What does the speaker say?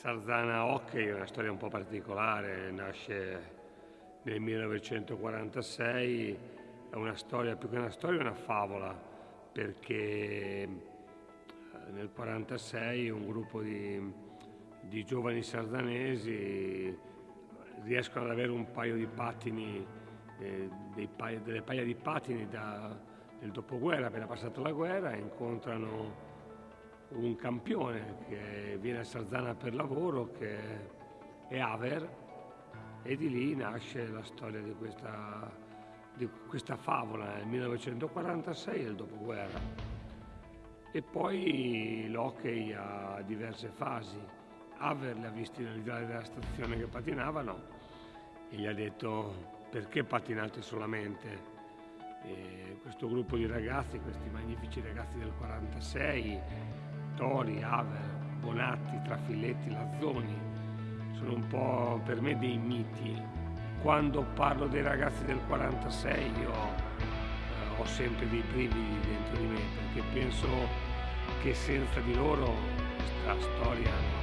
Sarzana Hockey è una storia un po' particolare, nasce nel 1946, è una storia, più che una storia, è una favola, perché eh, nel 1946 un gruppo di, di giovani sarzanesi riescono ad avere un paio di pattini, eh, paio, delle paia di pattini da, nel dopoguerra, appena passata la guerra, incontrano un campione che viene a Sarzana per lavoro, che è Aver, e di lì nasce la storia di questa, di questa favola nel 1946 del dopoguerra. E poi l'hockey ha diverse fasi. Aver li ha visti nel della stazione che patinavano e gli ha detto perché patinate solamente? E questo gruppo di ragazzi, questi magnifici ragazzi del 46, Tori, Aver, Bonatti, Trafilletti, Lazzoni, sono un po' per me dei miti. Quando parlo dei ragazzi del 46 io eh, ho sempre dei brividi dentro di me perché penso che senza di loro questa storia